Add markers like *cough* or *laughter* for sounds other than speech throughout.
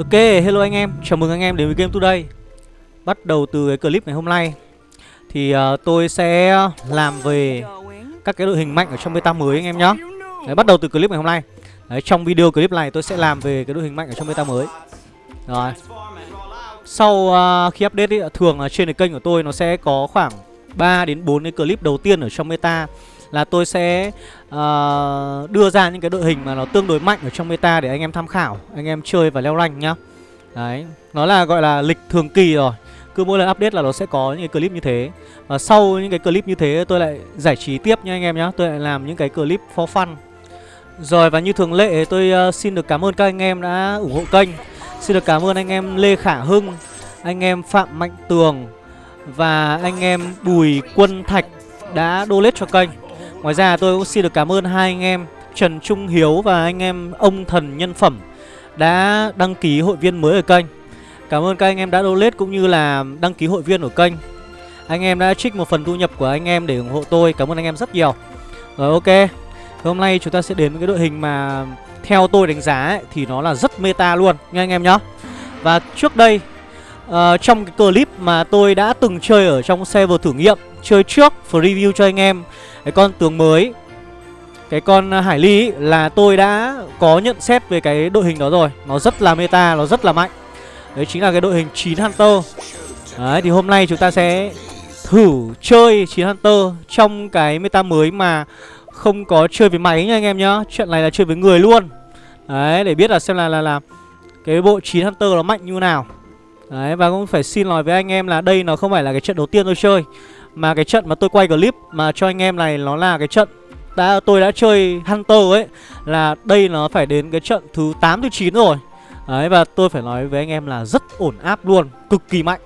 Ok, hello anh em, chào mừng anh em đến với Game Today. Bắt đầu từ cái clip ngày hôm nay. Thì uh, tôi sẽ làm về các cái đội hình mạnh ở trong beta mới anh em nhé Đấy, Bắt đầu từ clip ngày hôm nay. Đấy, Trong video clip này tôi sẽ làm về cái đội hình mạnh ở trong beta mới. Rồi. Sau uh, khi update ý, thường là trên cái kênh của tôi nó sẽ có khoảng 3 đến 4 cái clip đầu tiên ở trong meta là tôi sẽ uh, đưa ra những cái đội hình mà nó tương đối mạnh ở trong meta để anh em tham khảo, anh em chơi và leo rank nhá. Đấy, nó là gọi là lịch thường kỳ rồi. Cứ mỗi lần update là nó sẽ có những cái clip như thế. Và sau những cái clip như thế tôi lại giải trí tiếp nha anh em nhá. Tôi lại làm những cái clip for fun. Rồi và như thường lệ tôi uh, xin được cảm ơn các anh em đã ủng hộ kênh. Xin được cảm ơn anh em Lê Khả Hưng, anh em Phạm Mạnh Tường và anh em Bùi Quân Thạch đã donate cho kênh. Ngoài ra tôi cũng xin được cảm ơn hai anh em Trần Trung Hiếu và anh em ông thần nhân phẩm đã đăng ký hội viên mới ở kênh. Cảm ơn các anh em đã donate cũng như là đăng ký hội viên ở kênh. Anh em đã trích một phần thu nhập của anh em để ủng hộ tôi. Cảm ơn anh em rất nhiều. Rồi ok. Hôm nay chúng ta sẽ đến với cái đội hình mà theo tôi đánh giá ấy, thì nó là rất meta luôn nha anh em nhá. Và trước đây uh, trong cái clip mà tôi đã từng chơi ở trong server thử nghiệm chơi trước review cho anh em. Cái con tướng mới cái con à, Hải Ly ý, là tôi đã có nhận xét về cái đội hình đó rồi. Nó rất là meta, nó rất là mạnh. Đấy chính là cái đội hình 9 Hunter. Đấy thì hôm nay chúng ta sẽ thử chơi 9 Hunter trong cái meta mới mà không có chơi với máy nha anh em nhá. Chuyện này là chơi với người luôn. Đấy để biết là xem là là, là cái bộ 9 Hunter nó mạnh như nào. Đấy và cũng phải xin lỗi với anh em là đây nó không phải là cái trận đầu tiên tôi chơi mà cái trận mà tôi quay clip mà cho anh em này nó là cái trận đã tôi đã chơi Hunter ấy Là đây nó phải đến cái trận thứ 8 thứ 9 rồi. Đấy và tôi phải nói với anh em là rất ổn áp luôn Cực kỳ mạnh.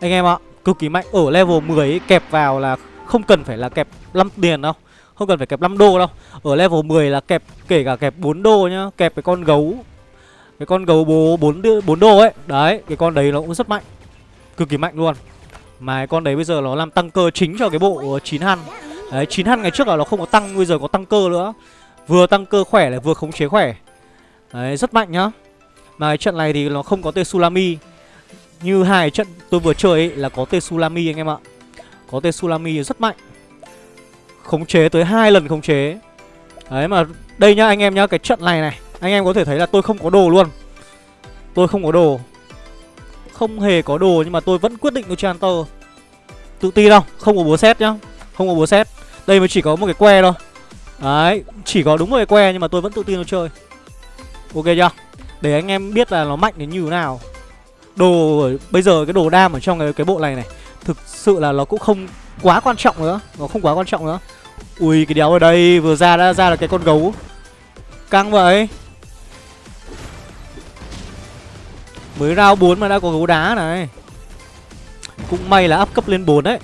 Anh em ạ Cực kỳ mạnh Ở level 10 ấy, kẹp vào là không cần phải là kẹp 5 tiền đâu Không cần phải kẹp 5 đô đâu. Ở level 10 là kẹp kể cả kẹp 4 đô nhá Kẹp cái con gấu Cái con gấu bố 4, 4 đô ấy. Đấy cái con đấy nó cũng rất mạnh Cực kỳ mạnh luôn mà cái con đấy bây giờ nó làm tăng cơ chính cho cái bộ 9 hăn Đấy 9 hăn ngày trước là nó không có tăng Bây giờ có tăng cơ nữa. Vừa tăng cơ khỏe lại vừa khống chế khỏe. Đấy rất mạnh nhá. Mà cái trận này thì nó không có Tsunami. Như hai trận tôi vừa chơi ấy, là có Tsunami anh em ạ. Có Tsunami rất mạnh. Khống chế tới hai lần khống chế. Đấy mà đây nhá anh em nhá Cái trận này này. Anh em có thể thấy là tôi không có đồ luôn. Tôi không có đồ không hề có đồ nhưng mà tôi vẫn quyết định tôi chơi Hunter Tự tin đâu Không có búa xét nhá Không có búa xét Đây mới chỉ có một cái que thôi. Đấy Chỉ có đúng một cái que nhưng mà tôi vẫn tự tin tôi chơi. Ok chưa? Để anh em biết là nó mạnh đến như thế nào. Đồ Bây giờ cái đồ đam ở trong cái, cái bộ này này Thực sự là nó cũng không quá quan trọng nữa. Nó không quá quan trọng nữa. Ui cái đéo ở đây vừa ra đã ra là cái con gấu. Căng vậy. Mới round 4 mà đã có gấu đá này. Cũng may là up cấp lên 4 đấy.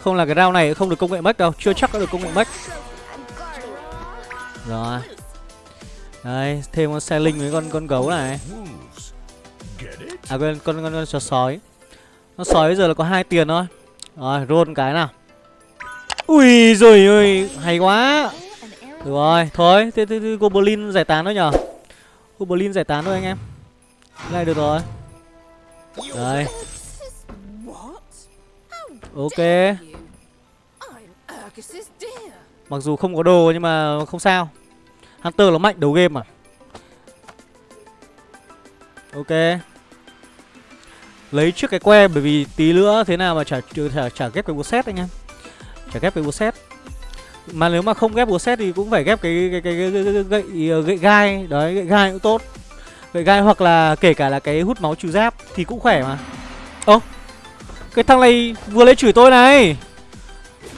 Không là cái round này không được công nghệ mất đâu Chưa chắc đã được công nghệ mất Rồi. Đây thêm con xe linh với con con gấu này. À quên con con, con, con sói. Con sói bây giờ là có hai tiền thôi. Rồi roll cái nào. Ui rồi ơi Hay quá. Được rồi Thôi thế, thế, thế Goblin giải tán thôi nhở. Goblin giải tán thôi anh em này được rồi. Đây. Ok. Mặc dù không có đồ nhưng mà không sao. Hunter nó mạnh đầu game mà. Ok. Lấy trước cái que bởi vì tí nữa thế nào mà chả chả, chả ghép cái búa xét anh em Chả ghép cái búa xét Mà nếu mà không ghép búa xét thì cũng phải ghép cái cái cái, cái, cái, cái gậy gậy gai. Đấy gậy gai cũng tốt. Vậy gai hoặc là kể cả là cái hút máu trừ giáp Thì cũng khỏe mà. Ơ Cái thằng này vừa lấy chửi tôi này.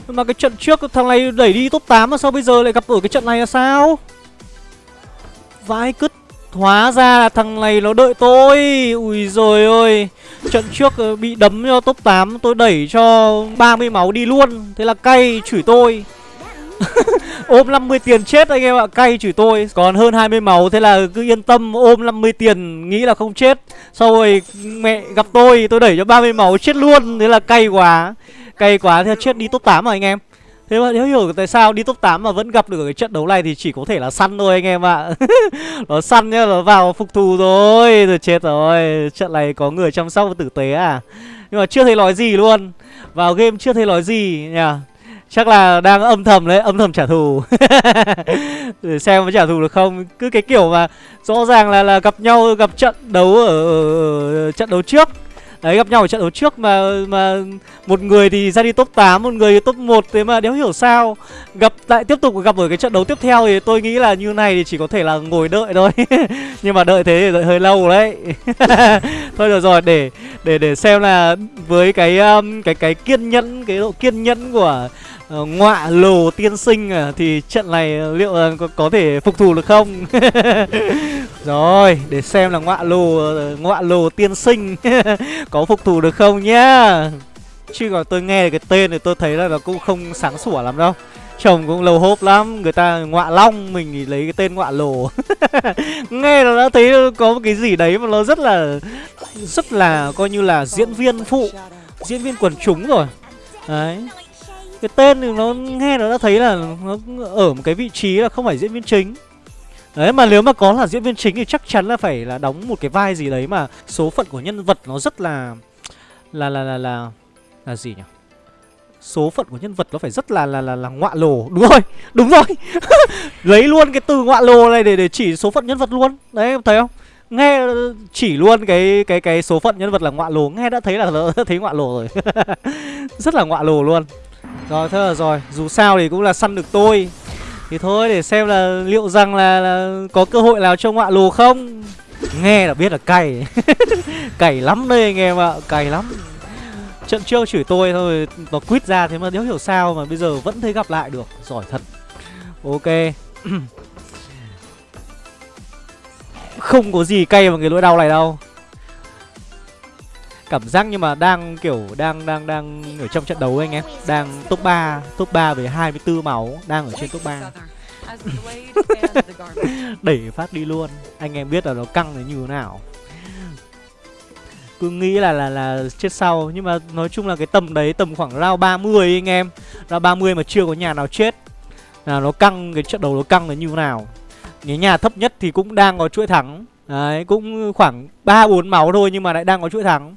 Mà cái trận trước thằng này đẩy đi top 8 Mà sao bây giờ lại gặp ở cái trận này là sao? Vãi cứt. Hóa ra là thằng này nó đợi tôi. Ui rồi ơi Trận trước ờ, bị đấm cho top 8 Tôi đẩy cho 30 máu đi luôn. Thế là cay, chửi tôi. *laughs* ôm 50 tiền chết anh em ạ Cay chửi tôi. Còn hơn 20 máu Thế là cứ yên tâm ôm 50 tiền Nghĩ là không chết. Sau rồi mẹ gặp tôi Tôi đẩy cho 30 máu chết luôn. Thế là cay quá Cay quá Thế chết đi top 8 rồi anh em. Thế mà nếu hiểu tại sao đi top 8 mà vẫn gặp được cái trận đấu này thì chỉ có thể là săn thôi anh em ạ. *laughs* Nó săn nhá, nó vào phục thù rồi Rồi chết rồi. Trận này có người chăm sóc và tử tế à? Nhưng mà chưa thấy nói gì luôn. Vào game chưa thấy nói gì nhỉ? Chắc là đang âm thầm đấy, âm thầm trả thù Để *laughs* ừ, xem có trả thù được không Cứ cái kiểu mà rõ ràng là là gặp nhau gặp trận đấu ở, ở, ở trận đấu trước Đấy gặp nhau ở trận đấu trước mà mà một người thì ra đi top 8, một người thì top 1 thế mà đéo hiểu sao. Gặp lại tiếp tục gặp ở cái trận đấu tiếp theo thì tôi nghĩ là như này thì chỉ có thể là ngồi đợi thôi. *laughs* Nhưng mà đợi thế thì đợi hơi lâu đấy. *laughs* thôi được rồi để để để xem là với cái um, cái cái kiên nhẫn, cái độ kiên nhẫn của uh, ngọa lồ tiên sinh à, thì trận này ờ, liệu là có, có thể phục thù được không? *laughs* Rồi, để xem là ngọa lồ ngọa lồ tiên sinh *laughs* có phục thù được không nhá. Chứ còn tôi nghe cái tên thì tôi thấy là nó cũng không sáng sủa lắm đâu. Chồng cũng lâu hốp lắm, người ta ngọa long mình thì lấy cái tên ngọa lồ. *laughs* nghe nó đã thấy có một cái gì đấy mà nó rất là rất là coi như là diễn viên phụ, diễn viên quần chúng rồi. Đấy. Cái tên thì nó nghe nó đã thấy là nó ở một cái vị trí là không phải diễn viên chính. Đấy mà nếu mà có là diễn viên chính thì chắc chắn là phải là đóng một cái vai gì đấy mà số phận của nhân vật nó rất là là là là là là gì nhỉ? Số phận của nhân vật nó phải rất là là là là ngọa lồ. Đúng rồi. Đúng rồi. *laughs* Lấy luôn cái từ ngọa lồ này để để chỉ số phận nhân vật luôn. Đấy em thấy không? Nghe chỉ luôn cái cái cái số phận nhân vật là ngọa lồ, nghe đã thấy là đã *laughs* thấy ngọa lồ rồi. *laughs* rất là ngọa lồ luôn. Rồi thế là rồi, dù sao thì cũng là săn được tôi. Thì thôi để xem là liệu rằng là, là có cơ hội nào cho ngọa lù không? Nghe là biết là cày *laughs* Cày lắm đây anh em ạ, cày lắm. Trận trước chửi tôi thôi, nó quýt ra thế mà nếu hiểu sao mà bây giờ vẫn thấy gặp lại được. Giỏi thật. Ok. *clears throat* Không có gì cay bằng cái lỗi đau này đâu cảm giác nhưng mà đang, kiểu, đang đang đang ở trong trận đấu anh em. Đang top 3 top 3 với 24 máu đang ở trên top 3 *laughs* đẩy phát đi luôn. Anh em biết là nó căng là như thế nào. Cứ nghĩ là là là chết sau. Nhưng mà nói chung là cái tầm đấy, tầm khoảng round 30 anh em. Round 30 mà chưa có nhà nào chết. Là nó căng, cái trận đấu nó căng là như thế nào. Cái nhà thấp nhất thì cũng đang có chuỗi thắng. Đấy, cũng khoảng 3 4 máu thôi nhưng mà lại đang có chuỗi thắng.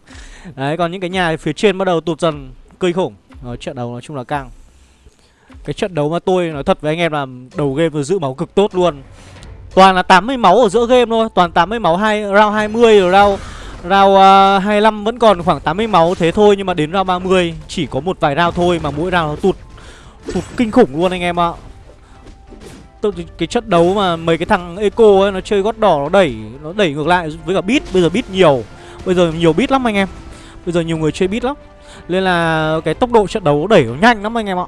Đấy, còn những cái nhà phía trên bắt đầu tụt dần cây khủng. Rồi trận đấu nói chung là căng. Cái trận đấu mà tôi nói thật với anh em là đầu game vừa giữ máu cực tốt luôn. Toàn là 80 máu ở giữa game thôi, toàn 80 máu hai round 20 rồi round round ờ, uh, 25 vẫn còn khoảng 80 máu thế thôi nhưng mà đến round 30 chỉ có một vài round thôi mà mỗi round nó tụt tụt kinh khủng luôn anh em ạ tôi cái trận đấu mà mấy cái thằng eco ấy nó chơi gót đỏ nó đẩy nó đẩy ngược lại với cả bit bây giờ bit nhiều. Bây giờ nhiều bit lắm anh em. Bây giờ nhiều người chơi bit lắm. Nên là cái tốc độ trận đấu đẩy nó nhanh lắm anh em ạ.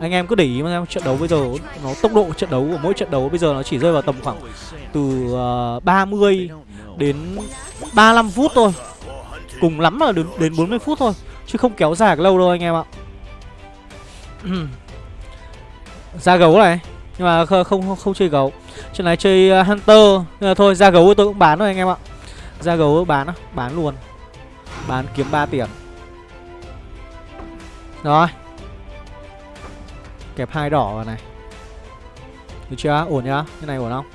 Anh em cứ để ý mà trận đấu bây giờ nó tốc độ trận đấu của mỗi trận đấu bây giờ nó chỉ rơi vào tầm khoảng từ ờ, uh, 30 đến 35 phút thôi. Cùng lắm là đến đến 40 phút thôi chứ không kéo dài lâu đâu anh em ạ. *clears throat* Ra gấu này nhưng mà không không không chơi gấu. Chuyện này chơi à, hunter. Nhưng mà thôi, ra gấu tôi cũng bán rồi anh em ạ. Ra gấu bán á, bán luôn. Bán kiếm 3 tiền. Rồi. Kẹp hai đỏ vào này. Được chưa? Ổn nhá. Cái này ổn không?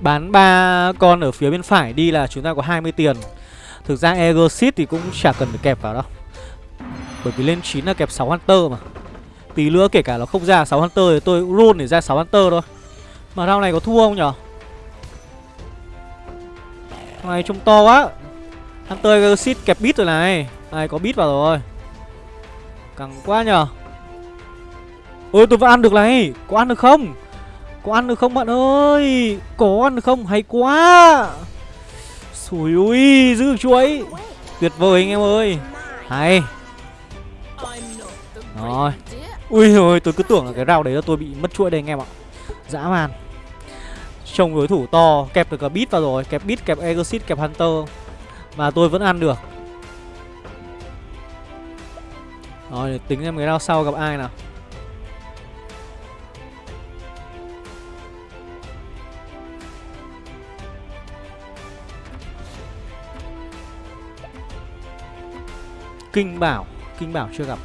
Bán ba con ở phía bên phải đi là chúng ta có 20 tiền. Thực ra Egosit thì cũng chả cần phải kẹp vào đâu. Bởi vì lên 9 là kẹp 6 Hunter mà. Tí nữa kể cả nó không ra 6 Hunter thì tôi cũng roll để ra 6 Hunter thôi. Mà round này có thua không nhở? Này trông to quá. Hunter Egosit kẹp bit rồi này. Này, có bit vào rồi. Căng quá nhở? Ôi, tôi vẫn ăn được này. Có ăn được không? Có ăn được không bạn ơi? Có ăn được không? Hay quá. Ui ui, giữ được chuỗi Tuyệt vời anh em ơi. Hay. Rồi. Ui ôi, tôi cứ tưởng là cái rau đấy là tôi bị mất chuỗi đây anh em ạ. Dã man. Trông đối thủ to, kẹp được cả bit vào rồi. Kẹp bit, kẹp exit, kẹp hunter. Mà tôi vẫn ăn được. Rồi, để tính xem cái rau sau gặp ai nào. Kinh Bảo. Kinh Bảo chưa gặp.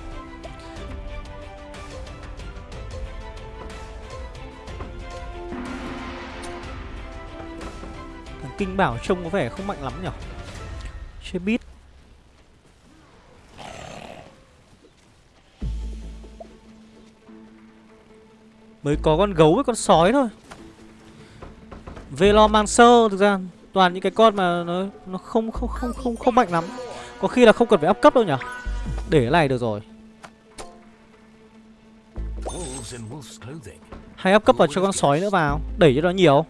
Thằng Kinh Bảo trông có vẻ không mạnh lắm nhở? Chưa biết. Mới có con gấu với con sói thôi. Velomancer thực ra toàn những cái con mà nó nó không không không không không mạnh lắm. Có khi là không cần phải up cấp đâu nhỉ. Để cái này được rồi. Hay up cấp vào cho con sói nữa vào, đẩy cho nó nhiều.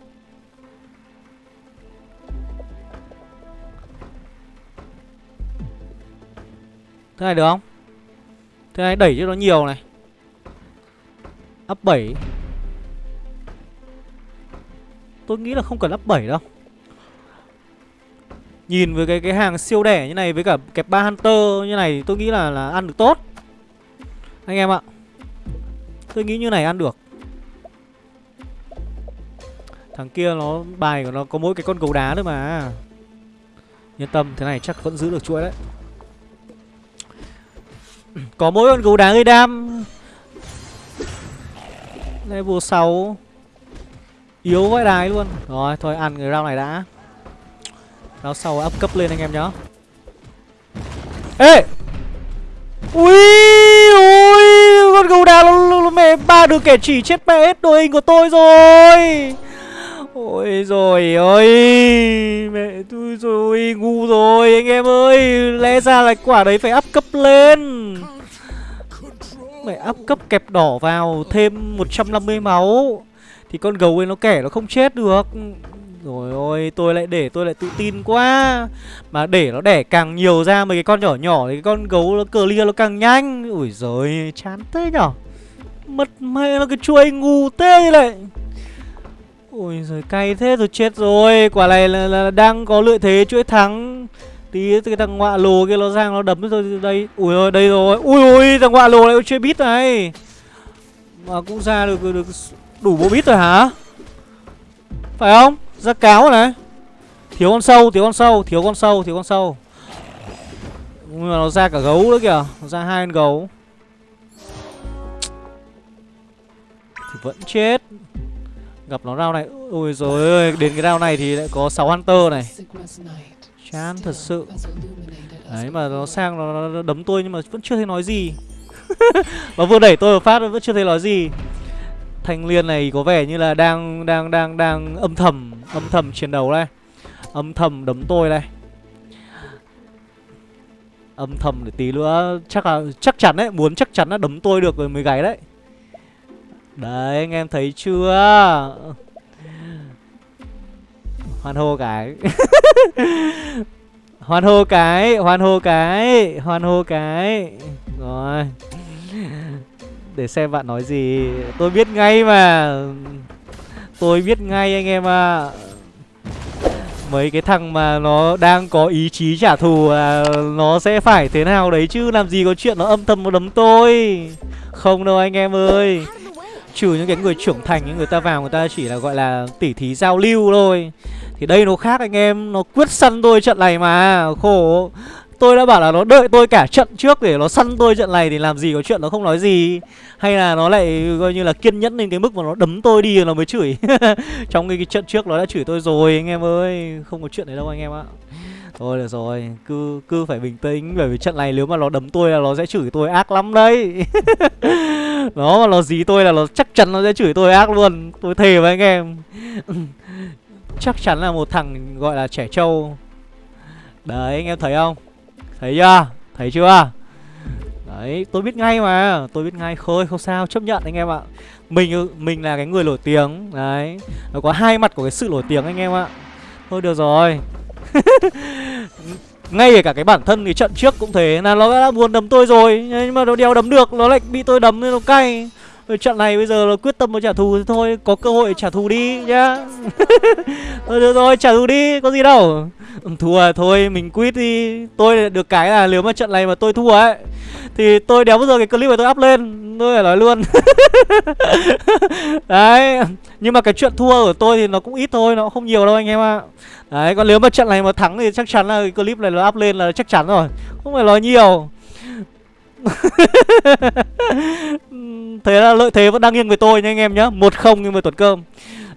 Thế này được không? Thế này đẩy cho nó nhiều này. Up 7 Tôi nghĩ là không cần up 7 đâu Nhìn với cái cái hàng siêu đẻ như này Với cả kẹp ba Hunter như này, Tôi nghĩ là là ăn được tốt. Anh em ạ. Tôi nghĩ như này ăn được. Thằng kia nó, bài của nó có mỗi cái con gấu đá thôi mà. Yên tâm, thế này chắc vẫn giữ được chuỗi đấy. Có mỗi con gấu đá gây đam. Level 6 Yếu vãi đái luôn. Rồi, thôi ăn cái round này đã nó sau up cấp lên anh em nhá. Ê! Ui Ui Con gấu đá nó, nó, nó mẹ ba đứa kẻ chỉ chết mẹ hết đội hình của tôi rồi. Ôi rồi ơi Mẹ tôi rồi ngu rồi anh em ơi. Lẽ ra là quả đấy phải up cấp lên. Mẹ up cấp kẹp đỏ vào Thêm 150 máu. Thì con gấu ấy nó kẻ nó không chết được. Rồi ôi tôi lại để tôi lại tự tin quá. Mà để nó đẻ càng nhiều ra mấy cái con nhỏ nhỏ Thì cái con gấu nó clear nó càng nhanh. Ui giời chán thế nhở? Mất mẹ nó cái chuôi ngu thế như này Ôi giời cay thế rồi chết rồi. Quả này là, là, là đang có lợi thế chuỗi thắng. Tí cái thằng ngọa lồ kia nó sang nó đấm rồi đây. Ui ôi đây rồi. Ui ui thằng ngọa lồ này chơi bít này. Mà cũng ra được, được Đủ bộ bít rồi hả? Phải không? Ra cáo này. Thiếu con sâu thiếu con sâu thiếu con sâu thiếu con sâu. Nhưng mà nó ra cả gấu nữa kìa. Nó ra hai con gấu. Thì vẫn chết. Gặp nó rau này. Ôi rồi ơi Đến cái rau này thì lại có 6 hunter này. Chán thật sự. Đấy mà nó sang nó, nó đấm tôi nhưng mà vẫn chưa thấy nói gì. *laughs* Nó vừa đẩy tôi vào phát vẫn chưa thấy nói gì. Thanh Liên này có vẻ như là đang đang đang đang âm thầm âm thầm chiến đấu đây. Âm thầm đấm tôi đây. Âm thầm để tí nữa chắc là chắc chắn đấy, muốn chắc chắn là đấm tôi được rồi mới gáy đấy. Đấy anh em thấy chưa? Hoan hô cái. *laughs* hoan hô cái, hoan hô cái, hoan hô cái. Rồi để xem bạn nói gì. Tôi biết ngay mà. Tôi biết ngay anh em ạ. À. Mấy cái thằng mà nó đang có ý chí trả thù à, Nó sẽ phải thế nào đấy chứ? Làm gì có chuyện nó âm thầm một đấm tôi. Không đâu anh em ơi. Trừ những cái người trưởng thành Những người ta vào người ta chỉ là gọi là tỉ thí giao lưu thôi. Thì đây nó khác anh em Nó quyết săn tôi trận này mà. Khổ. Tôi đã bảo là nó đợi tôi cả trận trước để nó săn tôi trận này thì làm gì có chuyện nó không nói gì. Hay là nó lại coi như là kiên nhẫn đến cái mức mà nó đấm tôi đi nó mới chửi. *laughs* Trong cái, cái trận trước nó đã chửi tôi rồi anh em ơi. Không có chuyện đấy đâu anh em ạ. Thôi được rồi, cứ cứ phải bình tĩnh. Bởi vì trận này nếu mà nó đấm tôi là nó sẽ chửi tôi ác lắm đấy. *laughs* Nó mà nó dí tôi là nó chắc chắn nó sẽ chửi tôi ác luôn. Tôi thề với anh em. *laughs* Chắc chắn là một thằng gọi là trẻ trâu. Đấy anh em thấy không? Thấy chưa? Thấy chưa? Đấy, tôi biết ngay mà. Tôi biết ngay, khôi không sao, chấp nhận anh em ạ. Mình mình là cái người nổi tiếng. Đấy, nó có hai mặt của cái sự nổi tiếng anh em ạ. Thôi được rồi. *laughs* Ngay cả cái bản thân thì trận trước cũng thế. Là nó đã buồn đấm tôi rồi. Nhưng mà nó đeo đấm được, nó lại bị tôi đấm nên nó cay trận này bây giờ nó quyết tâm nó trả thù thì thôi, Có cơ hội trả thù đi nhá. *laughs* Thôi, được rồi, trả thù đi, Có gì đâu. Ừ, thua thôi, mình quit đi. Tôi được cái là nếu mà trận này mà tôi thua ấy, Thì tôi đéo bao giờ cái clip này tôi up lên, Tôi phải nói luôn. *laughs* Đấy, Nhưng mà cái chuyện thua của tôi thì nó cũng ít thôi, Nó không nhiều đâu anh em ạ. Đấy, còn nếu mà trận này mà thắng thì chắc chắn là cái clip này nó up lên là chắc chắn rồi. Không phải nói nhiều. *laughs* Thế là lợi thế vẫn đang nghiêng về tôi nha anh em nhá. Một không nghiêng về tuần cơm.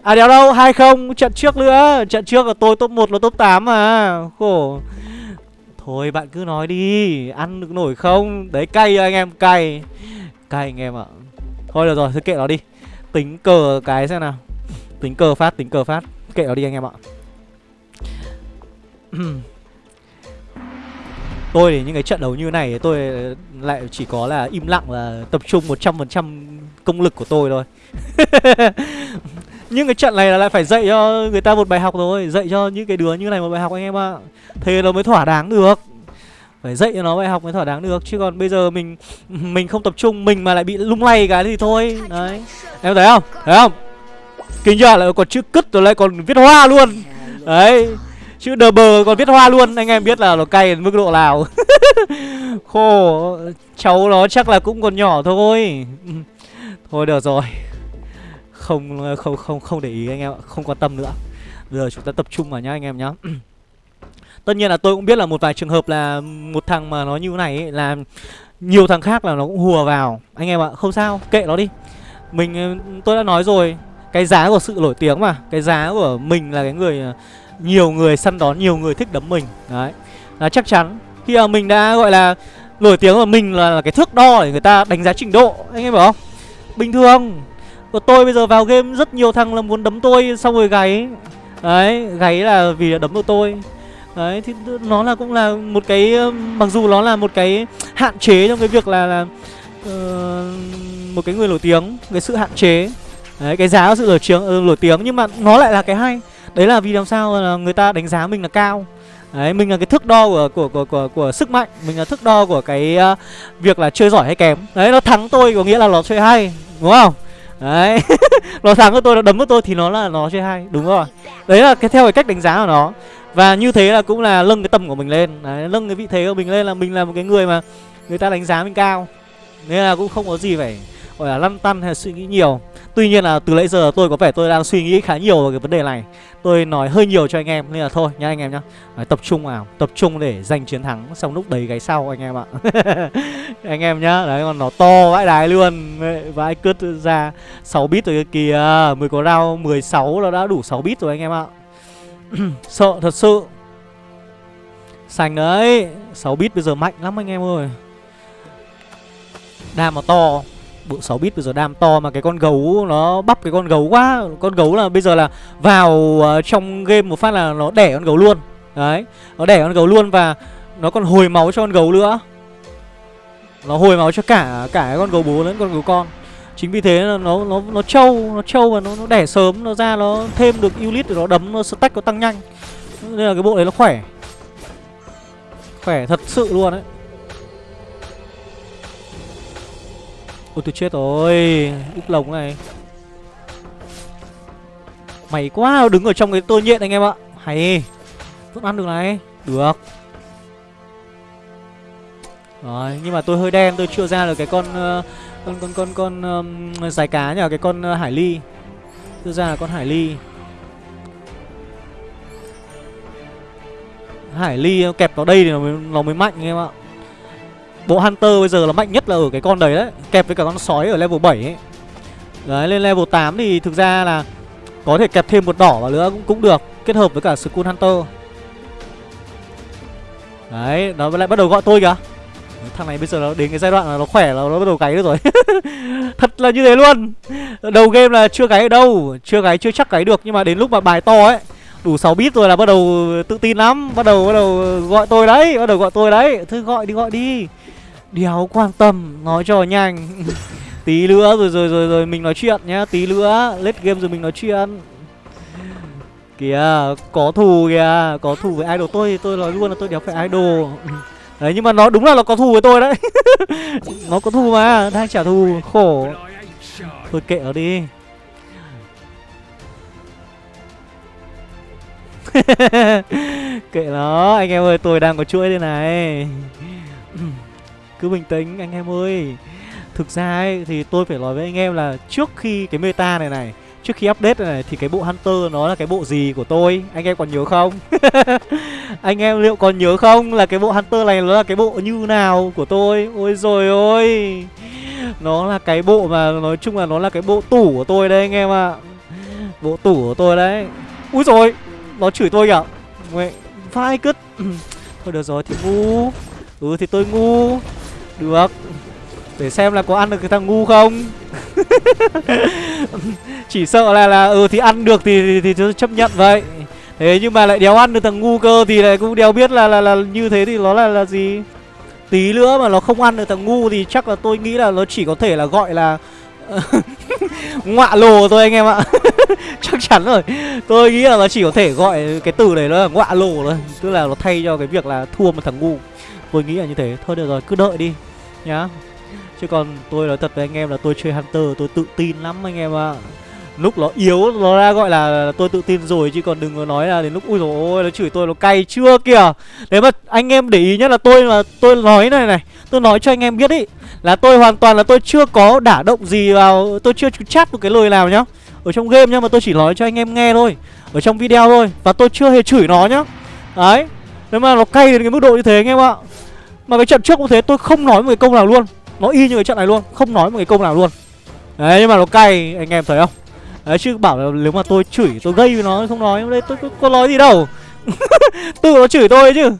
À đéo đâu, hai không, trận trước nữa. Trận trước là tôi top 1 là top 8 mà. Khổ. Thôi bạn cứ nói đi, Ăn được nổi không? Đấy, cay à anh em, cay. Cay anh em ạ. Thôi được rồi, thôi kệ nó đi. Tính cờ cái xem nào. Tính cờ phát, tính cờ phát. Kệ nó đi anh em ạ. *clears throat* Tôi thì những cái trận đấu như này tôi lại chỉ có là im lặng và tập trung 100% công lực của tôi thôi. *laughs* Nhưng cái trận này là lại phải dạy cho người ta một bài học rồi, Dạy cho những cái đứa như này một bài học anh em ạ. Thế nó mới thỏa đáng được. Phải dạy cho nó bài học mới thỏa đáng được, Chứ còn bây giờ mình mình không tập trung, Mình mà lại bị lung lay cái thì thôi. Đấy. Em thấy không? Thấy không? Kinh chưa? Lại còn chữ cứt rồi lại còn viết hoa luôn. Đấy. Chữ đờ bờ còn viết hoa luôn Anh em biết là nó cay đến mức độ nào. *laughs* Khổ Cháu nó chắc là cũng còn nhỏ thôi. *laughs* Thôi được rồi. Không không không không để ý anh em ạ Không quan tâm nữa. Giờ chúng ta tập trung vào nhá anh em nhá. *clears throat* Tất nhiên là tôi cũng biết là một vài trường hợp là Một thằng mà nó như này ấy, là Nhiều thằng khác là nó cũng hùa vào. Anh em ạ không sao kệ nó đi. Mình tôi đã nói rồi Cái giá của sự nổi tiếng mà Cái giá của mình là cái người nhiều người săn đón, nhiều người thích đấm mình. Đấy. Là chắc chắn. Khi mà mình đã gọi là nổi tiếng của mình là, là cái thước đo để người ta đánh giá trình độ Anh em hiểu không? Bình thường Của tôi bây giờ vào game rất nhiều thằng là muốn đấm tôi xong rồi gáy. Đấy, gáy là vì đấm được tôi. Đấy, thì nó là cũng là một cái Mặc dù nó là một cái hạn chế trong cái việc là, là uh, Một cái người nổi tiếng Cái sự hạn chế. Đấy, cái giá của sự nổi tiếng, ờ, nổi tiếng Nhưng mà nó lại là cái hay. Đấy là vì làm sao là người ta đánh giá mình là cao Đấy, mình là cái thước đo của của của của, của sức mạnh, mình là thước đo của cái uh, việc là chơi giỏi hay kém. Đấy, nó thắng tôi có nghĩa là nó chơi hay, đúng không? Đấy. *laughs* nó thắng với tôi nó đấm với tôi thì nó là nó chơi hay, đúng rồi. Đấy là cái theo cái cách đánh giá của nó. Và như thế là cũng là nâng cái tầm của mình lên. Đấy, nâng cái vị thế của mình lên là mình là một cái người mà người ta đánh giá mình cao. Nên là cũng không có gì phải gọi là lăn tăn hay suy nghĩ nhiều. Tuy nhiên là từ nãy giờ tôi có vẻ tôi đang suy nghĩ khá nhiều về cái vấn đề này. Tôi nói hơi nhiều cho anh em Nên là thôi nha anh em nhá. Đấy, Tập trung vào Tập trung để giành chiến thắng Xong lúc đấy gáy sau anh em ạ. *laughs* Anh em nhá Đấy còn nó to vãi đái luôn. Vãi cứt ra 6 bit rồi kìa Mới có round 16 là đã đủ 6 bit rồi anh em ạ. *clears throat* Sợ thật sự. Sành đấy 6 bit bây giờ mạnh lắm anh em ơi. Đam mà to bộ 6 bit bây giờ đam to mà cái con gấu nó bắp cái con gấu quá. Con gấu là bây giờ là vào uh, trong game một phát là nó đẻ con gấu luôn. Đấy nó đẻ con gấu luôn và nó còn hồi máu cho con gấu nữa. Nó hồi máu cho cả cả con gấu bố lẫn con gấu con. Chính vì thế là nó nó nó trâu nó trâu và nó nó đẻ sớm nó ra nó thêm được unit để nó đấm nó stack nó tăng nhanh. Nên là cái bộ đấy nó khỏe. Khỏe thật sự luôn đấy Ôi tôi chết rồi. Úp lồng này. Mày quá đứng ở trong cái tô nhện anh em ạ. Hay. Vẫn ăn được này. Được. Rồi nhưng mà tôi hơi đen tôi chưa ra được cái con uh, Con con con con um, dài cá nhờ Cái con uh, hải ly. Chưa ra là con hải ly. Hải ly kẹp vào đây thì nó mới, nó mới mạnh anh em ạ. Bộ Hunter bây giờ là mạnh nhất là ở cái con đấy đấy Kẹp với cả con sói ở level 7 ấy. Đấy lên level 8 thì thực ra là Có thể kẹp thêm một đỏ vào nữa cũng, cũng được Kết hợp với cả Skull Hunter. Đấy nó lại bắt đầu gọi tôi kìa. Thằng này bây giờ nó đến cái giai đoạn là nó khỏe là nó bắt đầu gáy được rồi. *laughs* Thật là như thế luôn. Đầu game là chưa gáy ở đâu Chưa gáy chưa chắc gáy được Nhưng mà đến lúc mà bài to ấy Đủ 6 bit rồi là bắt đầu tự tin lắm Bắt đầu bắt đầu gọi tôi đấy Bắt đầu gọi tôi đấy. Thôi gọi đi gọi đi. Đéo quan tâm, Nói cho nhanh. *laughs* Tí nữa rồi rồi rồi rồi mình nói chuyện nhá, Tí nữa Let game rồi mình nói chuyện. Kìa, Có thù kìa, Có thù với idol tôi Tôi nói luôn là tôi đéo phải idol. *laughs* Đấy, nhưng mà nó đúng là nó có thù với tôi đấy. *laughs* Nó có thù mà Đang trả thù, Khổ. Thôi kệ nó đi. Kệ nó, Anh em ơi, tôi đang có chuỗi đây này cứ bình tĩnh anh em ơi. Thực ra ấy, thì tôi phải nói với anh em là Trước khi cái meta này này Trước khi update này, này thì cái bộ Hunter nó là cái bộ gì của tôi? Anh em còn nhớ không? *laughs* Anh em liệu còn nhớ không là cái bộ Hunter này nó là cái bộ như nào của tôi? Ôi rồi ôi! Nó là cái bộ mà nói chung là nó là cái bộ tủ của tôi đây anh em ạ. À. Bộ tủ của tôi đấy. Úi rồi Nó chửi tôi kìa. Mẹ Vai cứt. *clears throat* Thôi được rồi thì ngu. Ừ thì tôi ngu. Được. Để xem là có ăn được cái thằng ngu không. *laughs* Chỉ sợ là là Ừ thì ăn được thì, thì, thì tôi chấp nhận vậy. Thế nhưng mà lại đéo ăn được thằng ngu cơ Thì lại cũng đéo biết là là, là như thế thì nó là là gì? Tí nữa mà nó không ăn được thằng ngu Thì chắc là tôi nghĩ là nó chỉ có thể là gọi là *laughs* ngọa lồ thôi anh em ạ. *laughs* Chắc chắn rồi. Tôi nghĩ là nó chỉ có thể gọi cái từ này nó là ngọa lồ thôi. Tức là nó thay cho cái việc là thua một thằng ngu tôi nghĩ là như thế. Thôi được rồi, cứ đợi đi, nhá. Chứ còn tôi nói thật với anh em là tôi chơi hunter, tôi tự tin lắm anh em ạ. Lúc nó yếu, nó ra gọi là tôi tự tin rồi, chứ còn đừng có nói là đến lúc, ui rồi ôi, nó chửi tôi nó cay chưa kìa. Đấy mà anh em để ý nhất là tôi là tôi nói này này, tôi nói cho anh em biết ý, là tôi hoàn toàn là tôi chưa có đả động gì vào, tôi chưa chat một cái lời nào nhá. Ở trong game nhá, mà tôi chỉ nói cho anh em nghe thôi, ở trong video thôi, và tôi chưa hề chửi nó nhá. Đấy nếu mà nó cay đến cái mức độ như thế anh em ạ. Mà cái trận trước cũng thế tôi không nói một cái câu nào luôn. Nó y như cái trận này luôn không nói một cái câu nào luôn. Đấy nhưng mà nó cay anh em thấy không? Đấy chứ bảo là nếu mà tôi chửi tôi gây với nó không nói. Đây tôi, tôi có nói gì đâu. *laughs* Tự nó chửi tôi chứ.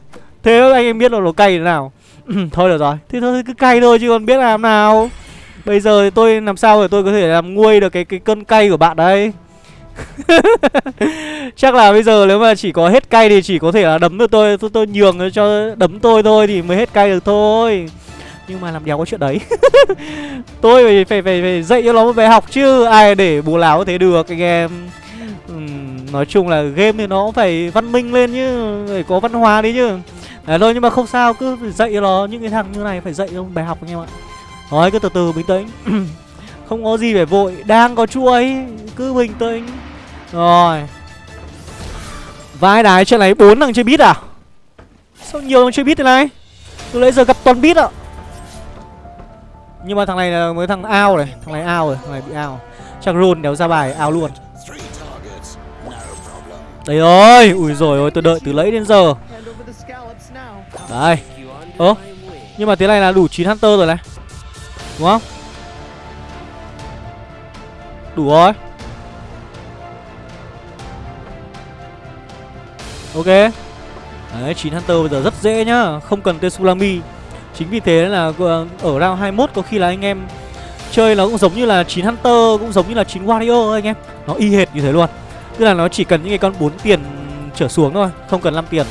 Thế anh em biết là nó cay thế nào. *clears throat* Thôi được rồi. Thì thôi cứ cay thôi chứ còn biết làm nào. Bây giờ thì tôi làm sao để tôi có thể làm nguôi được cái cái cơn cay của bạn đấy? *laughs* chắc là bây giờ nếu mà chỉ có hết cay thì chỉ có thể là đấm được tôi tôi, tôi nhường cho đấm tôi thôi thì mới hết cay được thôi. Nhưng mà làm đéo có chuyện đấy. *laughs* Tôi phải, phải phải phải dạy cho nó một bài học chứ ai để bù láo thế được anh em. Uhm, nói chung là game thì nó phải văn minh lên chứ phải có văn hóa đi chứ. Đấy thôi nhưng mà không sao cứ dạy cho nó những cái thằng như này phải dạy cho bài học anh em ạ. Nói cứ từ từ bình tĩnh. *clears throat* Không có gì phải vội, Đang có chuỗi Cứ bình tĩnh. Rồi. Vai đái trên này bốn thằng chơi bít à? Sao nhiều thằng chơi bít thế này? Từ nãy giờ gặp toàn bít ạ. Nhưng mà thằng này là mới thằng ao này, Thằng này ao rồi, Thằng này bị ao. Chắc run đéo ra bài, ao luôn. Đây rồi Ui rồi ôi, tôi đợi từ lấy đến giờ. Đây. Ơ, Nhưng mà thế này là đủ 9 Hunter rồi này. Đúng không? Đủ rồi. Ok. Đấy 9 Hunter bây giờ rất dễ nhá, Không cần tên Sulami. Chính vì thế là ờ, ở round 21 có khi là anh em Chơi nó cũng giống như là 9 Hunter, Cũng giống như là 9 Warrior anh em. Nó y hệt như thế luôn. Tức là nó chỉ cần những cái con 4 tiền trở xuống thôi, Không cần 5 tiền,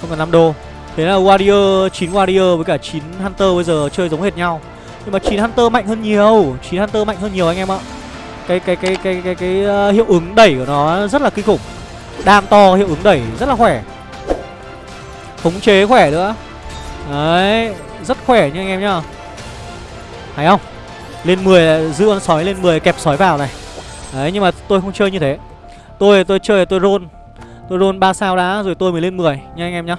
Không cần 5 đô. Thế là Warrior 9 Warrior với cả 9 Hunter bây giờ chơi giống hệt nhau. Nhưng mà 9 Hunter mạnh hơn nhiều 9 Hunter mạnh hơn nhiều anh em ạ. Cái cái cái cái cái cái, ờ, hiệu ứng đẩy của nó rất là kinh khủng. Đam to hiệu ứng đẩy rất là khỏe. Khống chế khỏe nữa. Đấy Rất khỏe nha anh em nhá. Thấy không? Lên 10 giữ con sói lên 10 kẹp sói vào này. Đấy nhưng mà tôi không chơi như thế. Tôi tôi chơi tôi roll. Tôi roll 3 sao đã rồi tôi mới lên 10 nha anh em nhá.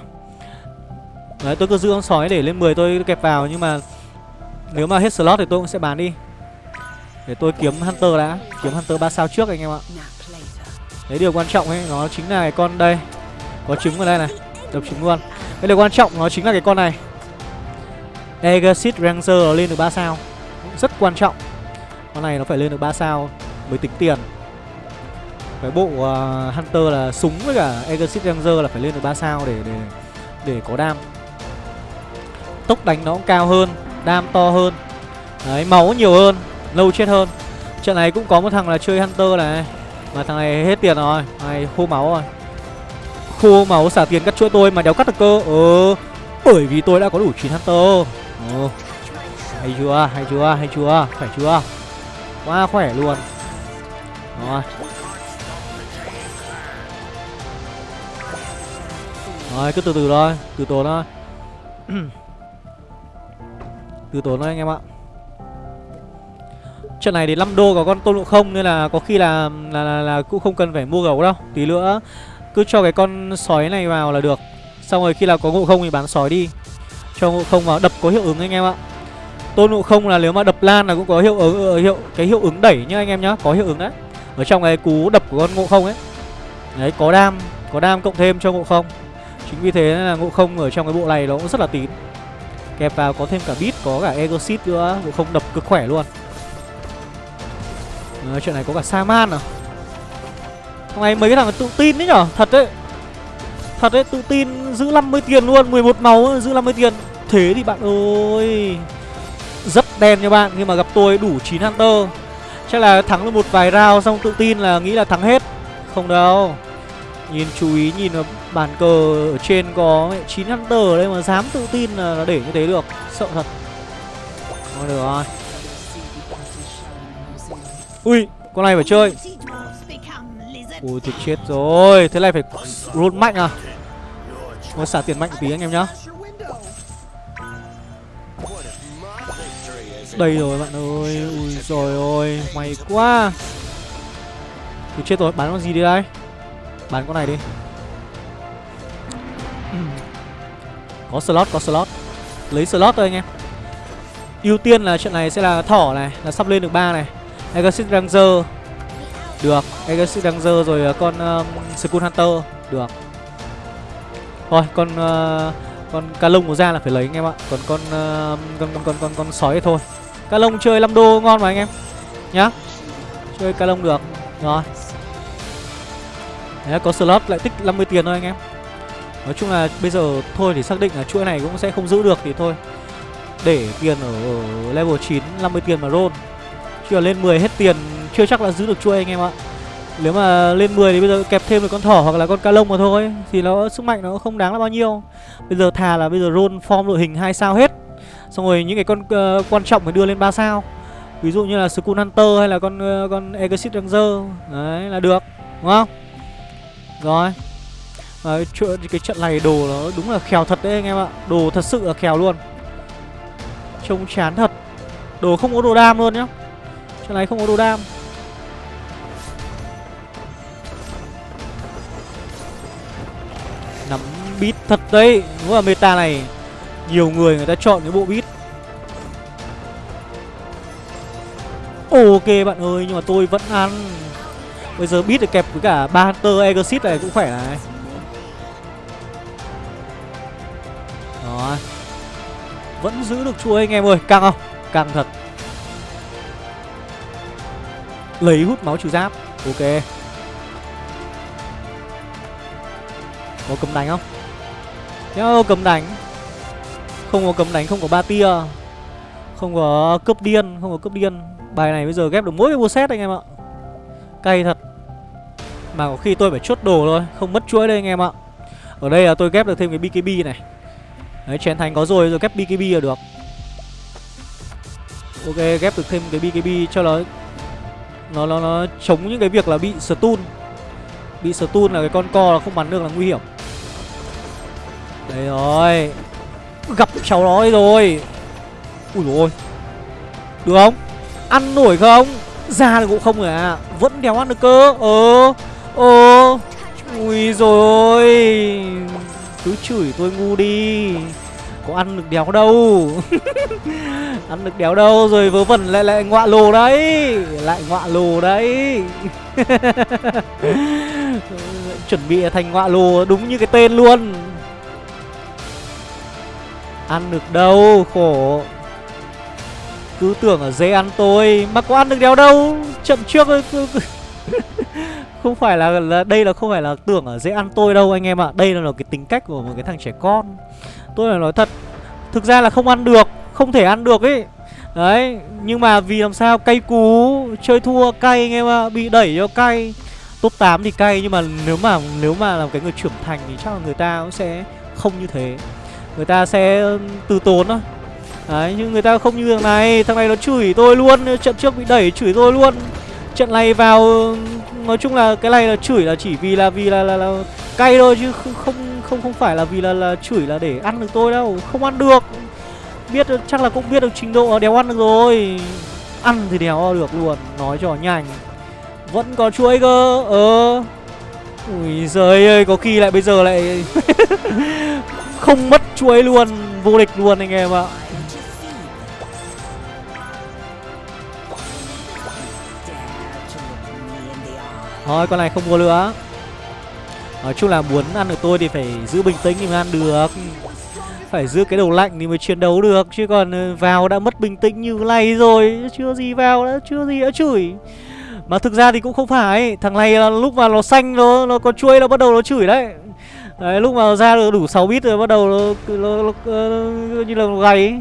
Đấy tôi cứ giữ con sói để lên 10 tôi kẹp vào Nhưng mà Nếu mà hết slot thì tôi cũng sẽ bán đi. Để tôi kiếm Hunter đã. Kiếm Hunter 3 sao trước anh em ạ. Đấy điều quan trọng ấy Nó chính là cái con đây. Có trứng ở đây này. Đập trứng luôn. Cái điều quan trọng nó chính là cái con này. Exit Ranger nó lên được 3 sao. Rất quan trọng. Con này nó phải lên được 3 sao Mới tính tiền. Cái bộ uh, Hunter là súng với cả Exit Ranger là phải lên được 3 sao để để để có đam. Tốc đánh nó cũng cao hơn Đam to hơn. Đấy máu nhiều hơn. Lâu chết hơn. Trận này cũng có một thằng là chơi Hunter này. Mà thằng này hết tiền rồi, Thằng này khô máu rồi. Khô máu xả tiền cắt chuỗi tôi mà đéo cắt được cơ. Ờ Bởi vì tôi đã có đủ 9 Hunter. Ờ. Hay chưa hay chưa hay chưa, Khỏe chưa? Quá khỏe luôn. Rồi. Rồi, cứ từ từ thôi, Từ từ thôi. *clears throat* Từ tốn thôi anh em ạ. Trận này thì 5 đô có con tôn ngộ không Nên là có khi là, là, là, là cũng không cần phải mua gấu đâu. Tí nữa cứ cho cái con sói này vào là được. Xong rồi khi nào có ngộ không thì bán sói đi. Cho ngộ không vào đập có hiệu ứng anh em ạ. Tôn ngộ không là nếu mà đập lan là cũng có hiệu ứng ờ, hiệu cái hiệu ứng đẩy nhá anh em nhá Có hiệu ứng đấy. Ở trong cái cú đập của con ngộ không ấy. Đấy có đam Có đam cộng thêm cho ngộ không. Chính vì thế là ngộ không ở trong cái bộ này nó cũng rất là tín. Kẹp vào có thêm cả bit, có cả egosit nữa Ngộ không đập cực khỏe luôn à, Chuyện này có cả Saman à? Thằng này mấy cái thằng tự tin đấy nhở? Thật đấy. Thật đấy, tự tin giữ 50 tiền luôn 11 máu giữ 50 tiền. Thế thì bạn ơi Rất đen nha bạn Nhưng mà gặp tôi đủ 9 Hunter. Chắc là thắng được một vài round xong tự tin là nghĩ là thắng hết. Không đâu. Nhìn chú ý nhìn vào bàn cờ ở trên có 9 Hunter ở đây mà dám tự tin là để như thế được. Sợ thật. Thôi được rồi. Ui, con này phải chơi. Ui thì chết rồi. Thế này phải roll mạnh à? Nó xả tiền mạnh tí anh em nhá. Đây rồi bạn ơi. Ui rồi ôi May quá. Thì chết rồi. Bán con gì đi đây? Bán con này đi. *clears throat* Có slot có slot. Lấy slot thôi anh em. Ưu tiên là chuyện này sẽ là thỏ này, Là sắp lên được ba này. Exit Ranger. Được Exit Ranger rồi à, con um, Skull Hunter. Được. Thôi con uh, con cá lông của ra là phải lấy anh em ạ. Còn con uh, con con con con con sói thôi. Cá lông chơi 5 đô ngon mà anh em. Nhá. Chơi cá lông được. Rồi. Đấy, có slot lại tích 50 tiền thôi anh em. Nói chung là bây giờ thôi thì xác định là chuỗi này cũng sẽ không giữ được thì thôi. Để tiền ở, ở level 9 50 tiền mà roll. Chứ lên 10 hết tiền chưa chắc là giữ được chuôi anh em ạ. Nếu mà lên 10 thì bây giờ kẹp thêm được con thỏ hoặc là con ca lông mà thôi Thì nó sức mạnh nó không đáng là bao nhiêu. Bây giờ thà là bây giờ roll form đội hình hai sao hết Xong rồi những cái con uh, quan trọng phải đưa lên 3 sao. Ví dụ như là Skull Hunter hay là con uh, con Exit Ranger Đấy là được Đúng không? Rồi. Và cái, cái trận này đồ nó đúng là khèo thật đấy anh em ạ Đồ thật sự là khèo luôn. Trông chán thật. Đồ không có đồ đam luôn nhá. Trận này không có đồ đam. Nắm bit thật đấy. Đúng là meta này, Nhiều người người ta chọn cái bộ bit. Ok bạn ơi, Nhưng mà tôi vẫn ăn. Bây giờ bit được kẹp với cả ba Hunter Exit này cũng khỏe này. Đó Vẫn giữ được chuỗi anh em ơi. Căng không? Căng thật. Lấy hút máu trừ giáp. Ok. Có cấm đánh không? Nhớ cấm đánh. Không có cấm đánh, không có ba tia. Không có cướp điên, không có cướp điên. Bài này bây giờ ghép được mỗi cái set anh em ạ. Cay thật. Mà có khi tôi phải chốt đồ thôi Không mất chuỗi đây anh em ạ. Ở đây là tôi ghép được thêm cái BKB này. Đấy, chén thành có rồi, rồi ghép BKB là được. Ok, ghép được thêm cái BKB cho nó nó nó nó chống những cái việc là bị stun. Bị stun là cái con co là không bắn được là nguy hiểm. Đây rồi. Gặp cháu nó rồi. Ui rồi Được không? Ăn nổi không? Ra được cũng không rồi à Vẫn đéo ăn được cơ. Ờ Ờ. Ui rồi Cứ chửi tôi ngu đi. Có ăn được đéo đâu. *laughs* Ăn được đéo đâu Rồi vớ vẩn lại lại ngọa lồ đấy. Lại ngọa lồ đấy. *laughs* Chuẩn bị thành ngọa lồ đúng như cái tên luôn. Ăn được đâu Khổ. Cứ tưởng ở dễ ăn tôi Mà có ăn được đéo đâu. Chậm trước *laughs* Không phải là, là Đây là không phải là tưởng ở dễ ăn tôi đâu anh em ạ. À. Đây là cái tính cách của một cái thằng trẻ con. Tôi phải nói thật Thực ra là không ăn được Không thể ăn được ấy Đấy Nhưng mà vì làm sao cay cú Chơi thua cay anh em ạ. Bị đẩy cho cay. Top 8 thì cay Nhưng mà nếu mà nếu mà làm cái người trưởng thành Thì chắc là người ta cũng sẽ không như thế. Người ta sẽ từ tốn thôi. Đấy nhưng người ta không như thằng này Thằng này nó chửi tôi luôn Trận trước bị đẩy chửi tôi luôn. Trận này vào Nói chung là cái này là chửi là chỉ vì là vì là là, là cay thôi chứ không không không phải là vì là là chửi là để ăn được tôi đâu, không ăn được. Biết chắc là cũng biết được trình độ đéo ăn được rồi. Ăn thì đéo được luôn, nói cho nhanh. Vẫn có chuỗi cơ ờ. Ui giời ơi, có khi lại bây giờ lại *laughs* không mất chuỗi luôn, vô địch luôn anh em ạ. Thôi, con này không mua nữa Nói chung là muốn ăn được tôi thì phải giữ bình tĩnh thì mới ăn được. Phải giữ cái đầu lạnh thì mới chiến đấu được Chứ còn ờ, vào đã mất bình tĩnh như này rồi Chưa gì vào đã chưa gì đã chửi. Mà thực ra thì cũng không phải Thằng này là lúc mà nó xanh nó, nó có chuôi nó bắt đầu nó chửi đấy. Đấy lúc mà ra được đủ 6 bit rồi bắt đầu nó, nó, nó, nó, như là gầy,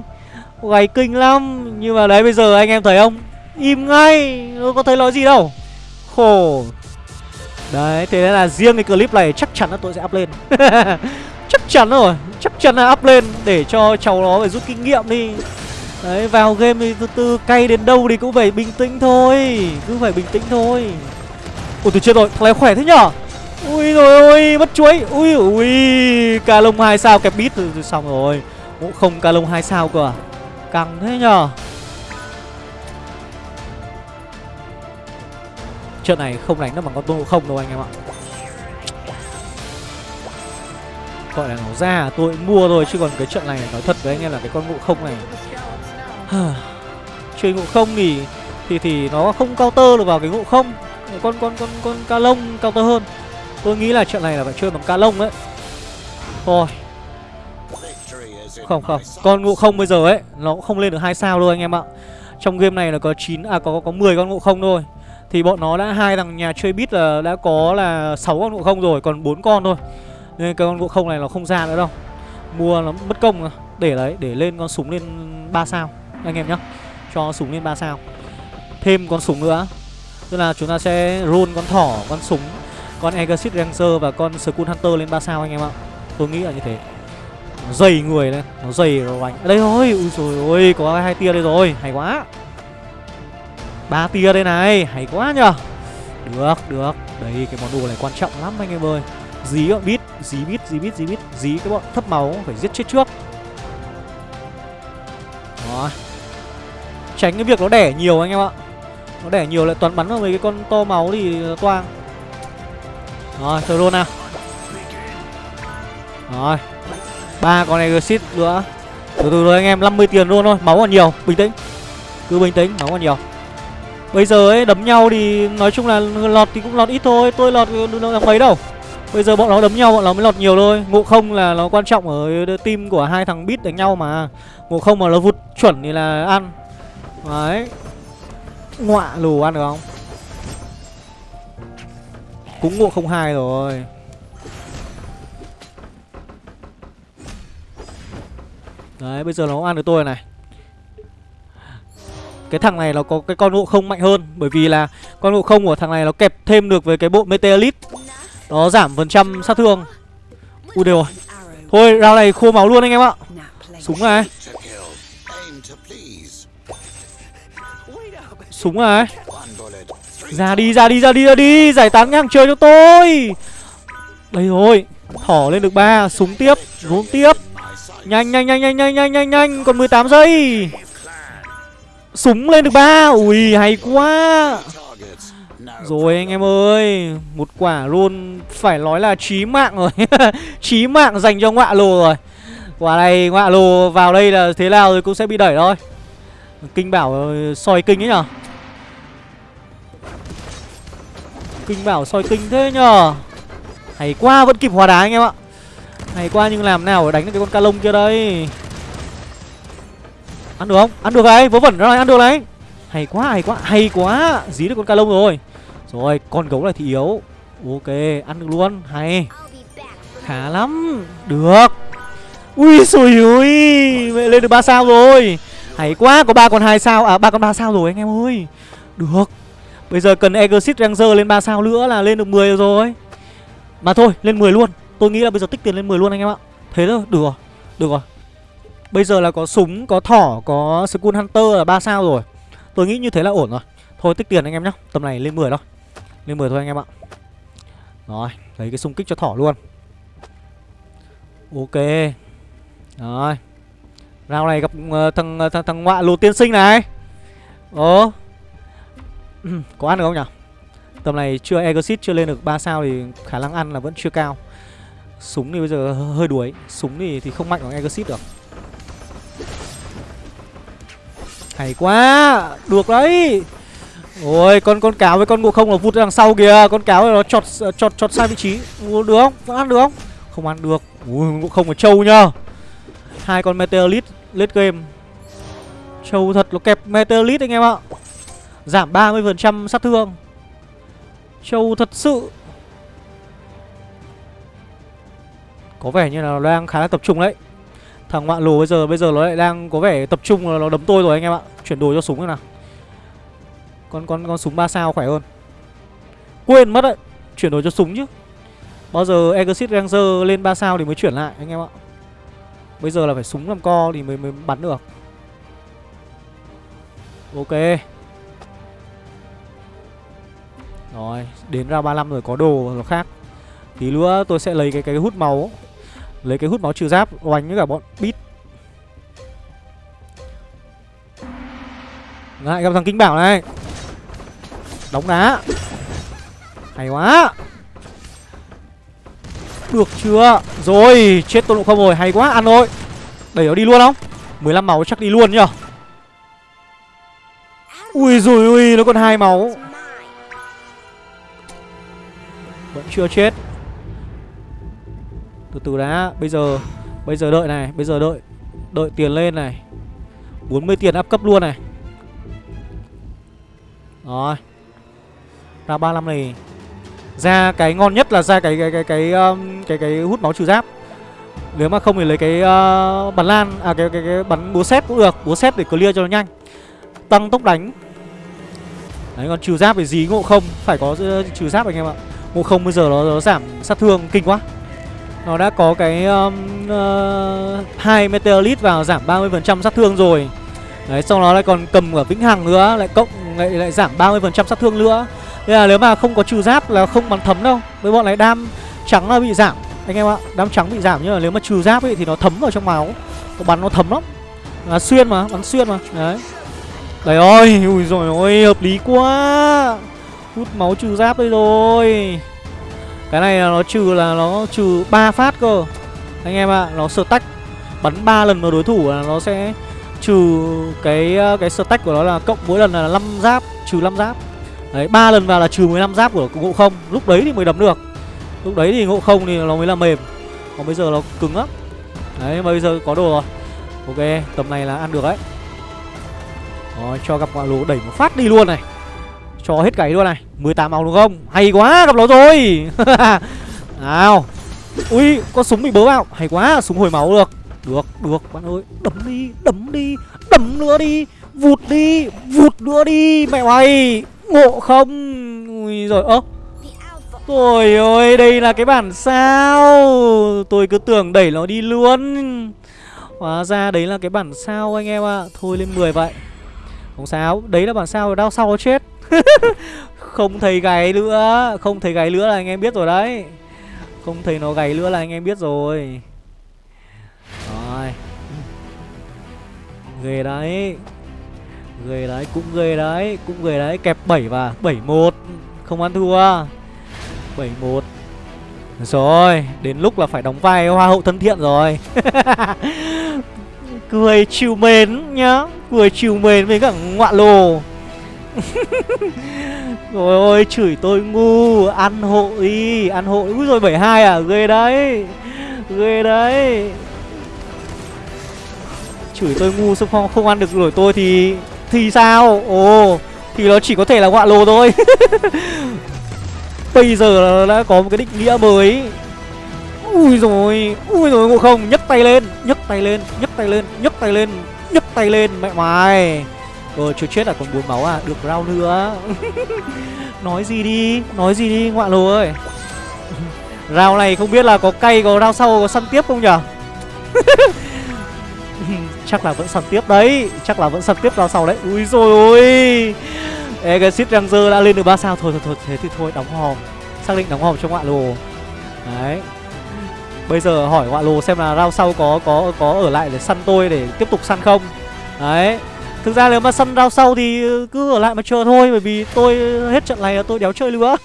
gầy kinh lắm. Nhưng mà đấy bây giờ anh em thấy không? Im ngay Nó có thấy nói gì đâu. Khổ. Đấy thế nên là riêng cái clip này chắc chắn là tôi sẽ up lên. *laughs* Chắc chắn rồi Chắc chắn là up lên Để cho cháu nó phải rút kinh nghiệm đi. Đấy vào game thì từ từ cay đến đâu thì cũng phải bình tĩnh thôi Cứ phải bình tĩnh thôi. Ủa tôi chết rồi Thằng này khỏe thế nhở? Ui rồi ôi mất chuối. Ui ui Ca lông 2 sao kẹp bít rồi, rồi xong rồi Cũng không ca lông 2 sao cơ à? Căng thế nhở? Trận này không đánh được bằng con tôn ngộ không đâu anh em ạ. Gọi là nó ra, tôi mua rồi Chứ còn cái trận này nói thật với anh em là cái con ngộ không này. *sighs* Chơi ngộ không thì thì thì nó không counter được vào cái ngộ không. Con con con con ca lông counter hơn. Tôi nghĩ là trận này là phải chơi bằng ca lông đấy thôi. Không không. Con ngộ không bây giờ ấy, nó cũng không lên được hai sao đâu anh em ạ. Trong game này là có 9 à có có 10 con ngộ không thôi thì bọn nó đã hai thằng nhà chơi bit là đã có là 6 con ngộ không rồi, còn bốn con thôi. Nên cái con ngộ không này nó không ra nữa đâu. Mua nó mất công à. để đấy, để lên con súng lên 3 sao, anh em nhá. Cho súng lên 3 sao. Thêm con súng nữa. Tức là chúng ta sẽ roll con thỏ, con súng, con Exit Ranger và con Skull Hunter lên 3 sao anh em ạ. Tôi nghĩ là như thế. Nó dày người lên nó dày rồi. Anh đây thôi. Ui rồi ôi, có hai tia đây rồi. Hay quá ba tia đây này, hay quá nhở được được. Đấy cái món đồ này quan trọng lắm anh em ơi. Dí bọn bít dí bít dí bít dí bít dí cái bọn thấp máu phải giết chết trước. Đó tránh cái việc nó đẻ nhiều anh em ạ. Nó đẻ nhiều lại toàn bắn vào mấy cái con to máu thì toang. Rồi throw luôn nào. Rồi. Ba con này exit nữa. Từ từ rồi anh em 50 tiền luôn thôi. Máu còn nhiều, bình tĩnh. Cứ bình tĩnh, máu còn nhiều bây giờ ấy, đấm nhau thì nói chung là lọt thì cũng lọt ít thôi, tôi lọt được mấy đâu. Bây giờ bọn nó đấm nhau, bọn nó mới lọt nhiều thôi. Ngộ không là nó quan trọng ở team của hai thằng bit đánh nhau mà. Ngộ không mà nó vụt chuẩn thì là ăn. Đấy. Ngoạ lù ăn được không? Cũng ngộ không hai rồi. Đấy, bây giờ nó ăn được tôi này cái thằng này nó có cái con ngộ không mạnh hơn, bởi vì là con ngộ không của thằng này nó kẹp thêm được với cái bộ meteorit nó giảm phần trăm sát thương. Ui, đều rồi. Thôi rao này khô máu luôn anh em ạ. Súng này súng này ra đi ra đi ra đi ra đi. Giải tán ngang trời cho tôi. Đây rồi. Thỏ lên được ba. Súng tiếp. Rốn tiếp. Nhanh nhanh nhanh nhanh nhanh nhanh nhanh nhanh. Còn 18 giây súng lên được ba. Ui, hay quá. Rồi anh em ơi, Một quả luôn. Phải nói là chí mạng rồi. *laughs* Chí mạng dành cho ngọa lồ rồi. Quả này ngọa lồ vào đây là thế nào rồi cũng sẽ bị đẩy thôi. Kinh bảo ờ, soi kinh ấy nhở? Kinh bảo soi kinh thế nhở? Hay quá, vẫn kịp hòa đá anh em ạ. Hay quá, nhưng làm nào để đánh được cái con ca lông kia đây? Ăn được không? Ăn được đấy, vớ vẩn rồi, ăn được đấy Hay quá, hay quá, hay quá. Dí được con ca lông rồi. Rồi, con gấu này thì yếu. Ok, ăn được luôn, hay. Khá lắm. Được. Ui xùi ui Vậy lên được 3 sao rồi. Hay quá, có ba con hai sao À ba con ba sao rồi anh em ơi. Được. Bây giờ cần Exit Ranger lên 3 sao nữa là lên được 10 rồi. Mà thôi, lên 10 luôn. Tôi nghĩ là bây giờ tích tiền lên 10 luôn anh em ạ. Thế thôi, được rồi. Được rồi. Bây giờ là có súng, có thỏ, có Skull Hunter là 3 sao rồi. Tôi nghĩ như thế là ổn rồi. Thôi tích tiền anh em nhá. Tầm này lên 10 thôi. Lên 10 thôi anh em ạ. Rồi, lấy cái xung kích cho thỏ luôn. Ok. Rồi. Rao này gặp uh, thằng, ờ, thằng thằng ngoại lột tiên sinh này. Ồ. *clears throat* Có ăn được không nhỉ Tầm này chưa Exit chưa lên được 3 sao thì khả năng ăn là vẫn chưa cao. Súng thì bây giờ hơi đuối. Súng thì, thì không mạnh bằng Exit được. Hay quá Được đấy. Ôi con con cáo với con ngộ không là vụt đằng sau kìa. Con cáo nó chọt chọt chọt sai vị trí. Ủa, Được không? Vẫn ăn được không? Không ăn được. Ui ngộ không là trâu nhá. Hai con Meteorite late game. Trâu thật nó kẹp Meteorite anh em ạ. Giảm 30% sát thương. Trâu thật sự. Có vẻ như là nó đang khá là tập trung đấy. Thằng ngoạn lù bây giờ bây giờ nó lại đang có vẻ tập trung là nó đấm tôi rồi anh em ạ. Chuyển đồ cho súng thế nào. Con con con súng 3 sao khỏe hơn. Quên mất đấy, Chuyển đồ cho súng chứ. Bao giờ Exit Ranger lên 3 sao thì mới chuyển lại, anh em ạ. Bây giờ là phải súng làm co thì mới mới bắn được. Ok. Rồi, Đến ra 35 rồi có đồ nó khác. Tí nữa tôi sẽ lấy cái cái hút máu. Lấy cái hút máu trừ giáp, oanh với cả bọn bít Lại gặp thằng kinh bảo này. Đóng đá. Hay quá. Được chưa? Rồi, chết tôi không rồi. Hay quá, ăn thôi. Đẩy nó đi luôn không? 15 máu chắc đi luôn nhở Ui rồi ui, nó còn hai máu. Vẫn chưa chết. Từ từ đã Bây giờ Bây giờ đợi này Bây giờ đợi Đợi tiền lên này. 40 tiền áp cấp luôn này. Rồi. Ra 35 này. Ra cái ngon nhất là ra cái cái cái cái um, cái, cái, hút máu trừ giáp. Nếu mà không thì lấy cái uh, bắn lan À cái, cái cái bắn búa xét cũng được. Búa xét để clear cho nó nhanh. Tăng tốc đánh. Đấy còn trừ giáp thì gì ngộ không. Phải có uh, trừ giáp anh em ạ. Ngộ không bây giờ nó, nó giảm sát thương kinh quá. Nó đã có cái um, uh, hai Meteorite vào giảm 30% sát thương rồi. Đấy sau đó lại còn cầm ở Vĩnh Hằng nữa Lại cộng lại, lại giảm 30% sát thương nữa. Nên là nếu mà không có trừ giáp là không bắn thấm đâu. Với bọn này đam trắng là bị giảm. Anh em ạ Đam trắng bị giảm nhưng mà nếu mà trừ giáp ấy thì nó thấm vào trong máu. Nó bắn nó thấm lắm. Là Xuyên mà, bắn xuyên mà. Đấy. Đấy ơi, ui rồi ôi, hợp lý quá. Hút máu trừ giáp đây rồi. Cái này nó trừ là nó trừ 3 phát cơ. Anh em ạ, à, nó tách Bắn 3 lần vào đối thủ là nó sẽ trừ cái cái stack của nó là cộng mỗi lần là 5 giáp, trừ 5 giáp. Đấy, 3 lần vào là trừ 15 giáp của ngộ không. Lúc đấy thì mới đấm được. Lúc đấy thì ngộ không thì nó mới là mềm. Còn bây giờ nó cứng lắm. Đấy, mà bây giờ có đồ rồi. Ok, tầm này là ăn được đấy. Rồi cho gặp ngoại lũ đẩy một phát đi luôn này. Cho hết cày luôn này. 18 máu đúng không? Hay quá gặp nó rồi. *laughs* Nào. Ui có súng bị bớ vào. Hay quá súng hồi máu được. Được được bạn ơi. Đấm đi đấm đi. Đấm nữa đi. Vụt đi Vụt nữa đi Mẹ mày. Ngộ không? Ui rồi ơ. Trời ơi đây là cái bản sao? Tôi cứ tưởng đẩy nó đi luôn. Hóa ra đấy là cái bản sao anh em ạ. À. Thôi lên 10 vậy. Không sao, đấy là bản sao đau sau chết. *laughs* Không thấy gáy nữa Không thấy gáy nữa là anh em biết rồi đấy. Không thấy nó gáy nữa là anh em biết rồi. Rồi. Ghê đấy. Ghê đấy, cũng ghê đấy Cũng ghê đấy, kẹp 7 và 7-1 Không ăn thua. 7-1 Rồi, đến lúc là phải đóng vai hoa hậu thân thiện rồi. *laughs* Cười chiều mến nhá Cười chiều mến với cả ngoạ lồ. *laughs* Rồi ôi chửi tôi ngu Ăn hội Ăn hội Úi rồi 72 à? Ghê đấy Ghê đấy. Chửi tôi ngu xong không, không ăn được rồi tôi thì Thì sao? Ồ Thì nó chỉ có thể là ngoạ lồ thôi. *laughs* Bây giờ đã có một cái định nghĩa mới. Ui rồi Ui rồi ngộ không? Nhấc tay lên nhấc tay lên nhấc tay lên nhấc tay lên nhấc tay lên mẹ mày ờ chưa chết là còn bốn máu à? Được rau nữa. *laughs* Nói gì đi, Nói gì đi ngoạn lồ ơi. *laughs* Rau này không biết là có cay, có rau sau, có săn tiếp không nhở? *laughs* Chắc là vẫn săn tiếp đấy, Chắc là vẫn săn tiếp rau sau đấy. Ui rồi ôi. Exit Ranger đã lên được 3 sao. Thôi thôi thôi, thế thì thôi, đóng hòm. Xác định đóng hòm cho ngoạn lồ. Đấy. Bây giờ hỏi ngoạn lồ xem là rao sau có có có ở lại để săn tôi để tiếp tục săn không? Đấy. Thực ra nếu mà săn rao sau thì ừ, cứ ở lại mà chờ thôi Bởi vì tôi ừ, hết trận này là tôi đéo chơi nữa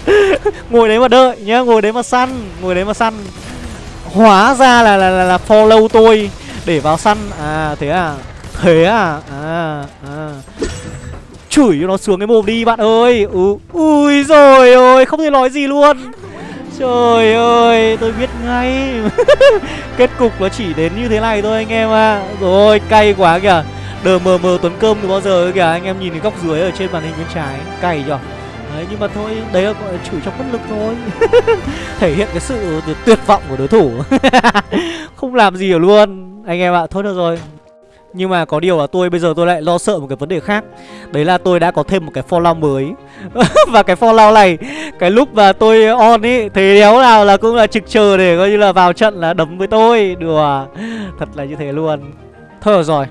*laughs* Ngồi đấy mà đợi nhá Ngồi đấy mà săn Ngồi đấy mà săn. Hóa ra là là, là, là follow tôi Để vào săn. À thế à? Thế à? À À. Chửi cho nó xuống cái mồm đi bạn ơi. Ừ. Ui rồi ôi Không thể nói gì luôn. Trời ơi tôi biết ngay. *laughs* Kết cục nó chỉ đến như thế này thôi anh em ạ. À. Rồi cay quá kìa. Đờ mờ mờ tuấn cơm từ bao giờ kìa, Anh em nhìn cái góc dưới ở trên màn hình bên trái, cày nhở? Đấy, nhưng mà thôi, Đấy là gọi là chửi trong bất lực thôi. *laughs* Thể hiện cái sự tuyệt vọng của đối thủ. *laughs* Không làm gì được luôn, Anh em ạ. Thôi được rồi. Nhưng mà có điều là tôi, bây giờ tôi lại lo sợ một cái vấn đề khác. Đấy là tôi đã có thêm một cái follow mới. *laughs* Và cái follow này, Cái lúc mà tôi on ý Thế đéo nào là cũng là trực chờ để coi như là vào trận là đấm với tôi. Đùa. Thật là như thế luôn. Thôi được rồi.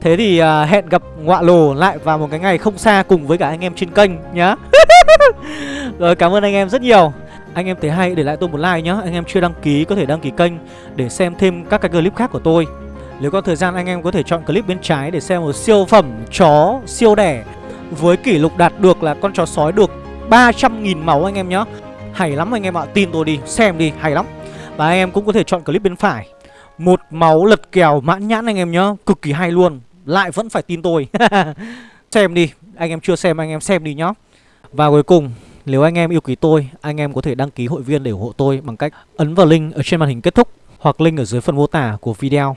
Thế thì uh, hẹn gặp ngọa lồ lại vào một cái ngày không xa cùng với cả anh em trên kênh nhá. *laughs* Rồi cảm ơn anh em rất nhiều. Anh em thấy hay để lại tôi một like nhá. Anh em chưa đăng ký có thể đăng ký kênh Để xem thêm các cái clip khác của tôi. Nếu có thời gian anh em có thể chọn clip bên trái để xem một siêu phẩm chó siêu đẻ Với kỷ lục đạt được là con chó sói được 300.000 máu anh em nhé Hay lắm anh em ạ, tin tôi đi, xem đi, hay lắm. Và anh em cũng có thể chọn clip bên phải. Một máu lật kèo mãn nhãn anh em nhá Cực kỳ hay luôn, lại vẫn phải tin tôi *laughs* Xem đi, anh em chưa xem anh em xem đi nhá Và cuối cùng nếu anh em yêu quý tôi, anh em có thể đăng ký hội viên để ủng hộ tôi bằng cách ấn vào link ở trên màn hình kết thúc hoặc link ở dưới phần mô tả của video.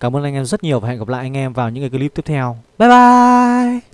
Cảm ơn anh em rất nhiều và hẹn gặp lại anh em vào những cái clip tiếp theo. Bye bye!